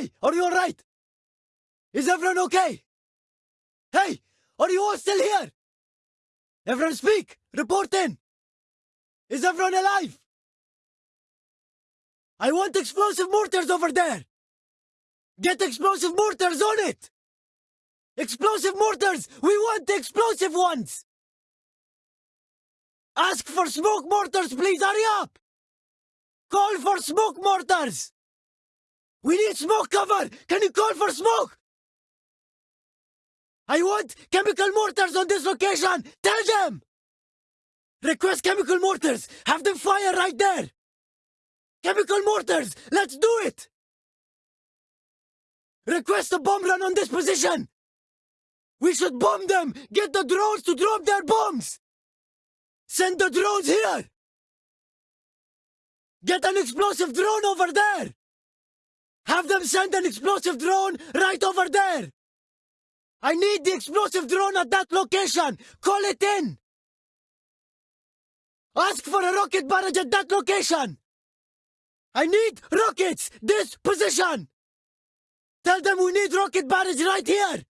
okay? Are you alright? Is everyone okay? Hey, are you all still here? Everyone speak! Report in! Is everyone alive? I want explosive mortars over there! Get explosive mortars on it! Explosive mortars! We want the explosive ones! Ask for smoke mortars, please hurry up! Call for smoke mortars! We need smoke cover! Can you call for smoke? I want chemical mortars on this location! Tell them! Request chemical mortars! Have them fire right there! Chemical mortars! Let's do it! Request a bomb run on this position! We should bomb them! Get the drones to drop their bombs! Send the drones here! Get an explosive drone over there! Have them send an explosive drone right over there! I need the explosive drone at that location! Call it in! Ask for a rocket barrage at that location! I need rockets! This position! Tell them we need rocket barrage right here!